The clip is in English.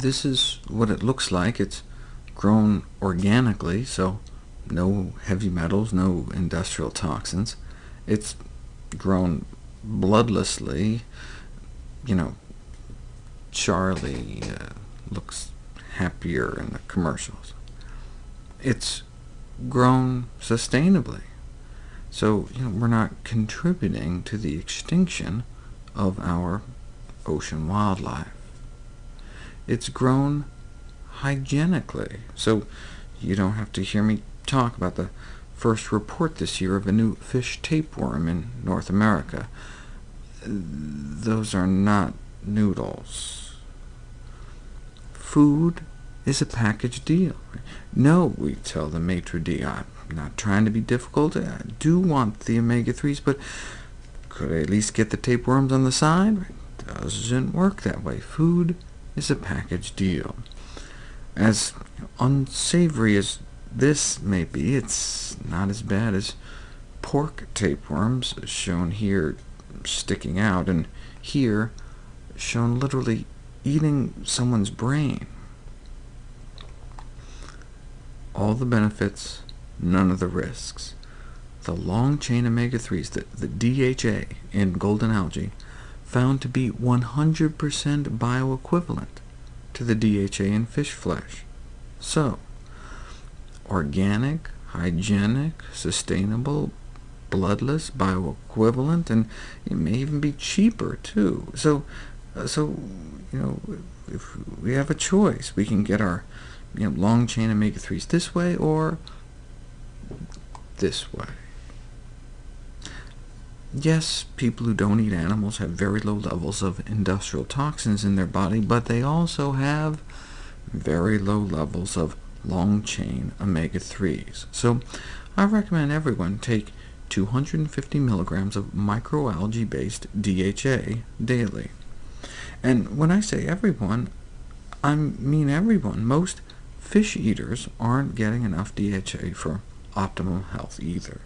this is what it looks like. It's grown organically, so no heavy metals, no industrial toxins. It's grown bloodlessly. You know, Charlie uh, looks happier in the commercials. It's grown sustainably, so you know, we're not contributing to the extinction of our ocean wildlife. It's grown hygienically, so you don't have to hear me talk about the first report this year of a new fish tapeworm in North America. Those are not noodles. Food is a package deal. No, we tell the maitre d', I'm not trying to be difficult. I do want the omega-3s, but could I at least get the tapeworms on the side? It doesn't work that way. Food is a package deal. As unsavory as this may be, it's not as bad as pork tapeworms, shown here sticking out, and here shown literally eating someone's brain. All the benefits, none of the risks. The long-chain omega-3s, the, the DHA in golden algae, found to be 100% bioequivalent to the DHA in fish flesh. So, organic, hygienic, sustainable, bloodless, bioequivalent, and it may even be cheaper, too. So, uh, so you know, if we have a choice, we can get our you know, long-chain omega-3s this way or this way. Yes, people who don't eat animals have very low levels of industrial toxins in their body, but they also have very low levels of long-chain omega-3s. So I recommend everyone take 250 milligrams of microalgae-based DHA daily. And when I say everyone, I mean everyone. Most fish eaters aren't getting enough DHA for optimal health either.